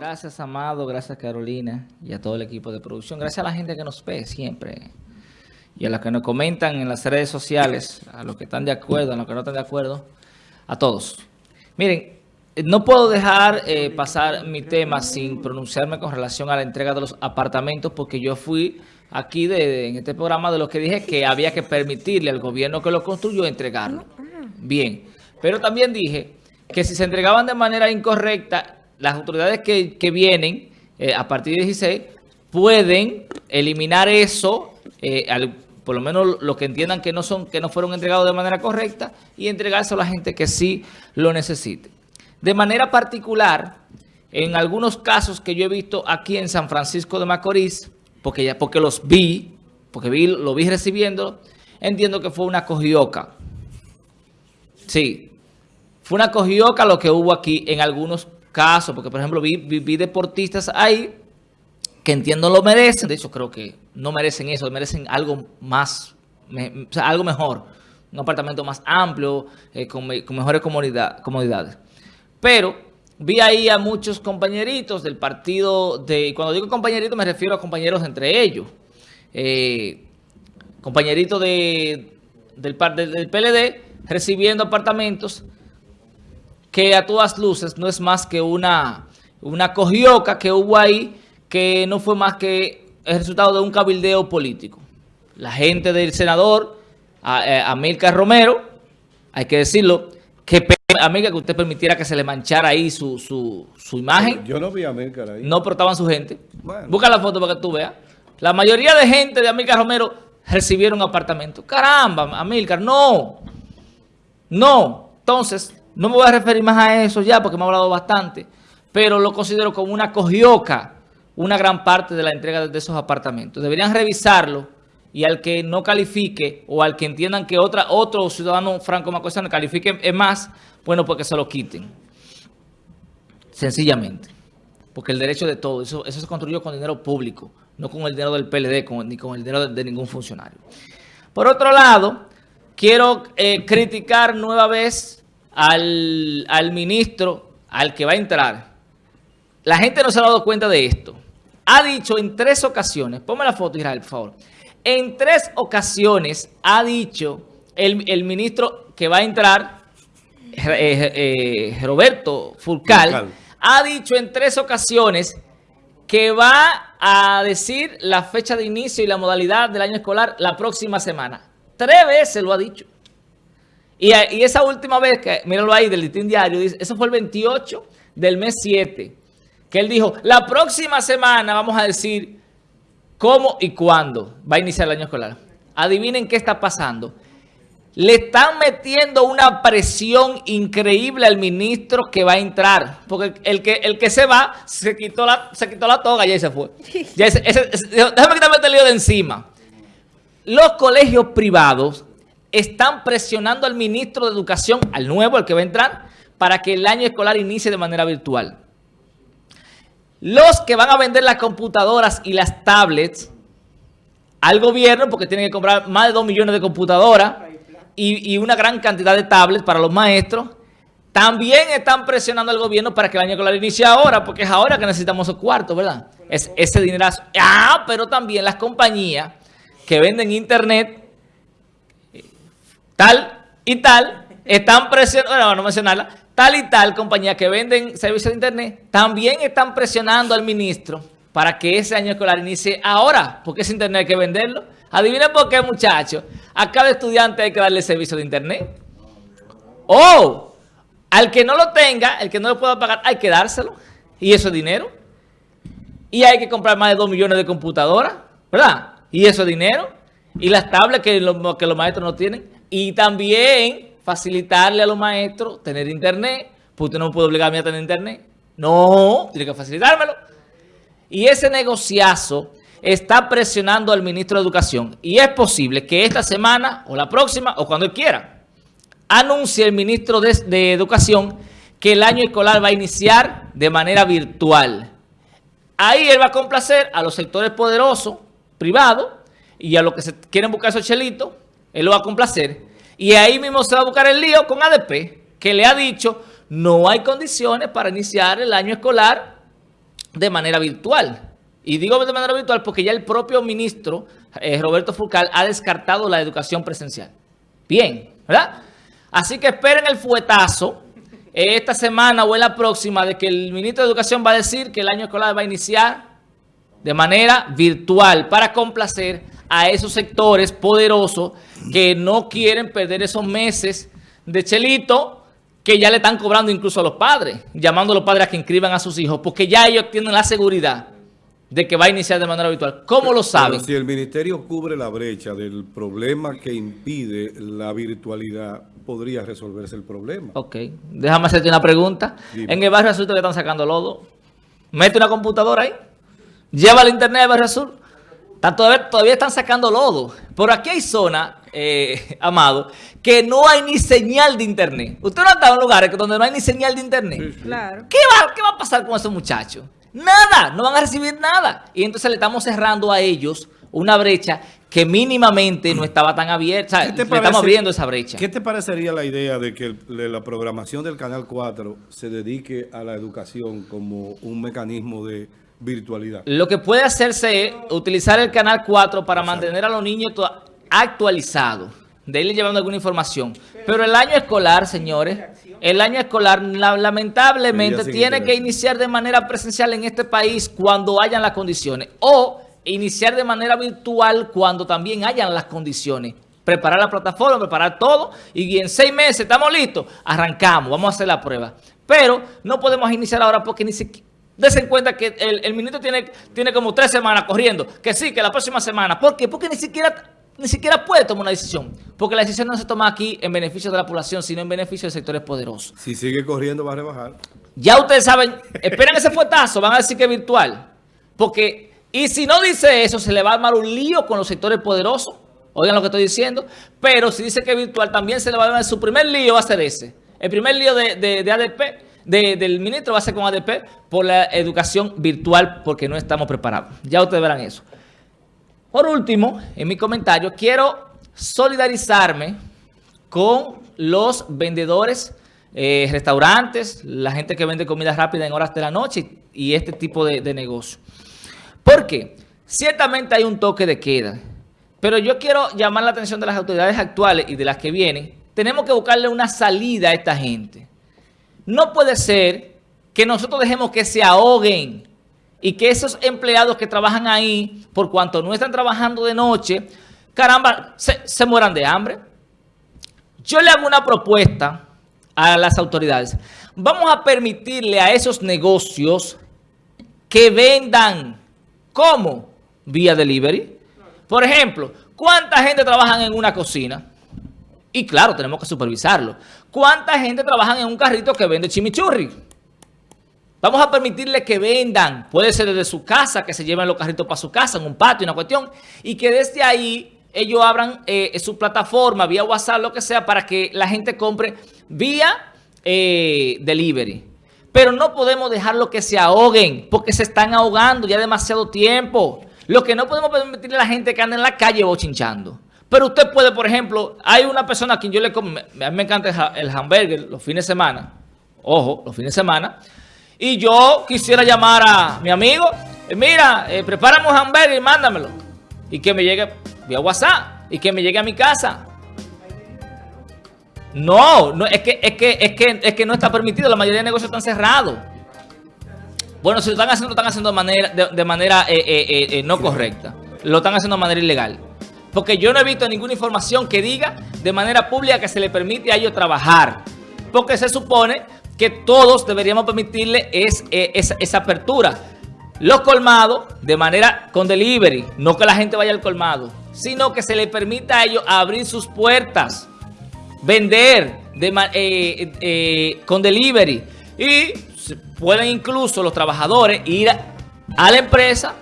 Gracias, Amado. Gracias, Carolina. Y a todo el equipo de producción. Gracias a la gente que nos ve siempre. Y a los que nos comentan en las redes sociales. A los que están de acuerdo, a los que no están de acuerdo. A todos. Miren, no puedo dejar eh, pasar mi tema sin pronunciarme con relación a la entrega de los apartamentos. Porque yo fui aquí de, en este programa de lo que dije que había que permitirle al gobierno que lo construyó entregarlo. Bien. Pero también dije que si se entregaban de manera incorrecta las autoridades que, vienen eh, a partir de 16 pueden eliminar eso, eh, por lo menos lo que entiendan que no son que no fueron entregados de manera correcta y entregarse a la gente que sí lo necesite. De manera particular, en algunos casos que yo he visto aquí en San Francisco de Macorís, porque, ya, porque los vi, porque vi, lo vi recibiendo, entiendo que fue una cogioca. Sí, fue una cogioca lo que hubo aquí en algunos casos, porque por ejemplo vi, deportistas ahí que entiendo lo merecen, de hecho creo que no merecen eso, merecen algo más, algo mejor, un apartamento más amplio, eh, con, mejores comodidades. Pero vi ahí a muchos compañeritos del partido, de cuando digo compañeritos me refiero a compañeros entre ellos, eh, compañeritos de, del, del PLD recibiendo apartamentos que a todas luces no es más que una, una cogioca que hubo ahí que no fue más que el resultado de un cabildeo político. La gente del senador eh, Amílcar Romero, hay que decirlo, que amiga que usted permitiera que se le manchara ahí su, su, su imagen. Yo no vi a Amílcar ahí. No, pero estaban su gente. Busca la foto para que tú veas. La mayoría de gente de Amílcar Romero recibieron apartamento. Caramba, Amílcar, no. No. Entonces, no me voy a referir más a eso ya porque me ha hablado bastante, pero lo considero como una cogioca, una gran parte de la entrega de esos apartamentos. Deberían revisarlo y al que no califique o al que entiendan que otra, otro ciudadano franco macorizano califique más, bueno, pues que se lo quiten. Sencillamente. Porque el derecho de todo, eso, eso se construyó con dinero público, no con el dinero del PLD ni con el dinero de, ningún funcionario. Por otro lado, quiero eh, criticar nueva vez al, ministro, al que va a entrar, la gente no se ha dado cuenta de esto. Ha dicho en tres ocasiones, ponme la foto Israel, por favor. En tres ocasiones ha dicho el, ministro que va a entrar, eh, eh, Roberto Fulcal, ha dicho en tres ocasiones que va a decir la fecha de inicio y la modalidad del año escolar la próxima semana. Tres veces lo ha dicho. Y, esa última vez, que míralo ahí del Listín Diario, dice, eso fue el 28 del mes 7, que él dijo, la próxima semana vamos a decir cómo y cuándo va a iniciar el año escolar. Adivinen qué está pasando. Le están metiendo una presión increíble al ministro que va a entrar. Porque el que, el que se va, se quitó la, se quitó la toga y ya se fue. déjame quitarme este lío de encima. Los colegios privados están presionando al ministro de Educación, al nuevo, al que va a entrar, para que el año escolar inicie de manera virtual. Los que van a vender las computadoras y las tablets al gobierno, porque tienen que comprar más de 2 millones de computadoras y, una gran cantidad de tablets para los maestros, también están presionando al gobierno para que el año escolar inicie ahora, porque es ahora que necesitamos esos cuartos, ¿verdad? Es, ese dinero. Ah, pero también las compañías que venden internet tal y tal están presionando, bueno, no mencionarla, tal y tal compañía que venden servicios de internet también están presionando al ministro para que ese año escolar inicie ahora, porque ese internet hay que venderlo. Adivinen por qué, muchachos. A cada estudiante hay que darle servicio de internet. O al que no lo tenga, el que no lo pueda pagar, hay que dárselo. Y eso es dinero. Y hay que comprar más de 2 millones de computadoras, ¿verdad? Y eso es dinero. Y las tablas que, que los maestros no tienen. Y también facilitarle a los maestros tener internet. Pues usted no puede obligarme a tener internet. No, tiene que facilitármelo. Y ese negociazo está presionando al ministro de Educación. Y es posible que esta semana, o la próxima, o cuando él quiera, anuncie el ministro de, de Educación que el año escolar va a iniciar de manera virtual. Ahí él va a complacer a los sectores poderosos, privados, y a los que se quieren buscar esos chelitos, él lo va a complacer. Y ahí mismo se va a buscar el lío con ADP, que le ha dicho, no hay condiciones para iniciar el año escolar de manera virtual. Y digo de manera virtual porque ya el propio ministro eh, Roberto Furcal ha descartado la educación presencial. Bien, ¿verdad? Así que esperen el fuetazo esta semana o en la próxima de que el ministro de Educación va a decir que el año escolar va a iniciar de manera virtual para complacer a esos sectores poderosos que no quieren perder esos meses de chelito que ya le están cobrando incluso a los padres, llamando a los padres a que inscriban a sus hijos, porque ya ellos tienen la seguridad de que va a iniciar de manera habitual. ¿Cómo lo saben? si el ministerio cubre la brecha del problema que impide la virtualidad, podría resolverse el problema. Ok. Déjame hacerte una pregunta. En el barrio azul te están sacando lodo. Mete una computadora ahí. Lleva el internet al barrio azul. Todavía, todavía están sacando lodo. Por aquí hay zona, eh, Amado, que no hay ni señal de internet. Usted no ha estado en lugares donde no hay ni señal de internet. Claro. ¿Qué va, ¿Qué va a pasar con esos muchachos? Nada, no van a recibir nada. Y entonces le estamos cerrando a ellos una brecha que mínimamente no estaba tan abierta. O sea, estamos abriendo esa brecha. ¿Qué te parecería la idea de que la programación del Canal 4 se dedique a la educación como un mecanismo de virtualidad? Lo que puede hacerse es utilizar el Canal 4 para mantener a los niños actualizados, de irle llevando alguna información. Pero el año escolar, señores el año escolar lamentablemente tiene que iniciar de manera presencial en este país cuando hayan las condiciones o iniciar de manera virtual cuando también hayan las condiciones. Preparar la plataforma, preparar todo y en seis meses estamos listos, arrancamos, vamos a hacer la prueba. Pero no podemos iniciar ahora porque ni siquiera... Desen cuenta que el, ministro tiene, tiene como tres semanas corriendo, que sí, que la próxima semana. ¿Por qué? Porque ni siquiera ni siquiera puede tomar una decisión. Porque la decisión no se toma aquí en beneficio de la población, sino en beneficio de sectores poderosos. Si sigue corriendo va a rebajar. Ya ustedes saben, esperan ese fuetazo, van a decir que es virtual. Porque, y si no dice eso, se le va a armar un lío con los sectores poderosos. Oigan lo que estoy diciendo. Pero si dice que es virtual, también se le va a armar, su primer lío va a ser ese. El primer lío de, ADP, del ministro va a ser con ADP por la educación virtual porque no estamos preparados. Ya ustedes verán eso. Por último, en mi comentario, quiero solidarizarme con los vendedores, eh, restaurantes, la gente que vende comida rápida en horas de la noche y este tipo de, de negocio. Porque ciertamente hay un toque de queda, pero yo quiero llamar la atención de las autoridades actuales y de las que vienen. Tenemos que buscarle una salida a esta gente. No puede ser que nosotros dejemos que se ahoguen y que esos empleados que trabajan ahí, por cuanto no están trabajando de noche, caramba, se, mueran de hambre. Yo le hago una propuesta a las autoridades. Vamos a permitirle a esos negocios que vendan. ¿Cómo? Vía delivery. Por ejemplo, ¿cuánta gente trabaja en una cocina? Y claro, tenemos que supervisarlo. ¿Cuánta gente trabaja en un carrito que vende chimichurri? Vamos a permitirle que vendan, puede ser desde su casa, que se lleven los carritos para su casa, en un patio, una cuestión, y que desde ahí ellos abran eh, su plataforma, vía WhatsApp, lo que sea, para que la gente compre vía eh, delivery. Pero no podemos dejarlo que se ahoguen, porque se están ahogando ya demasiado tiempo. Lo que no podemos permitirle a la gente que anda en la calle bochinchando. Pero usted puede, por ejemplo, hay una persona a quien yo le... A mí me encanta el hamburger los fines de semana. Ojo, los fines de semana. Y yo quisiera llamar a mi amigo, eh, mira, eh, prepárame un hamburger y mándamelo. Y que me llegue vía WhatsApp y que me llegue a mi casa. No, no es, que, es, que, es, que, es que no está permitido, la mayoría de negocios están cerrados. Bueno, si lo están haciendo, lo están haciendo de manera, de, manera eh, no correcta. Lo están haciendo de manera ilegal. Porque yo no he visto ninguna información que diga de manera pública que se le permite a ellos trabajar. Porque se supone que todos deberíamos permitirle es, eh, esa, apertura. Los colmados de manera con delivery, no que la gente vaya al colmado, sino que se le permita a ellos abrir sus puertas, vender eh, eh, con delivery y pueden incluso los trabajadores ir a, la empresa,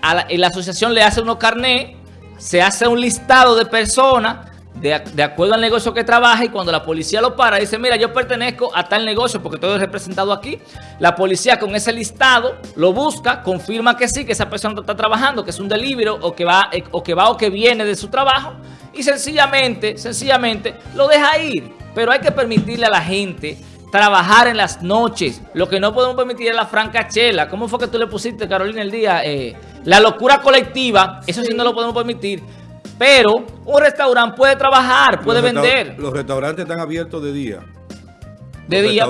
a la, la asociación le hace unos carnés, se hace un listado de personas de, acuerdo al negocio que trabaja y cuando la policía lo para, dice, mira, yo pertenezco a tal negocio porque todo es representado aquí. La policía con ese listado lo busca, confirma que sí, que esa persona está trabajando, que es un delivery o que va o que, va, o que viene de su trabajo y sencillamente, sencillamente lo deja ir. Pero hay que permitirle a la gente trabajar en las noches. Lo que no podemos permitir es la francachela. ¿Cómo fue que tú le pusiste, Carolina, el día? Eh, la locura colectiva, eso sí. no lo podemos permitir. Pero un restaurante puede trabajar, puede vender. Los restaurantes están abiertos de día. De día.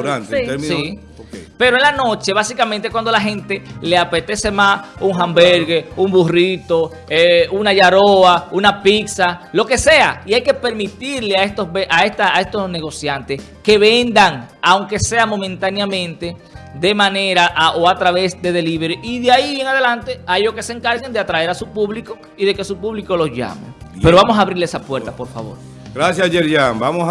sí. Pero en la noche, básicamente cuando la gente le apetece más un hamburger, un burrito, eh, una yaroa, una pizza, lo que sea. Y hay que permitirle a estos, a, esta, a estos negociantes que vendan, aunque sea momentáneamente, de manera o a través de delivery. Y de ahí en adelante, a ellos que se encarguen de atraer a su público y de que su público los llame. Pero vamos a abrirle esa puerta, por favor. Gracias, Yerian. Vamos a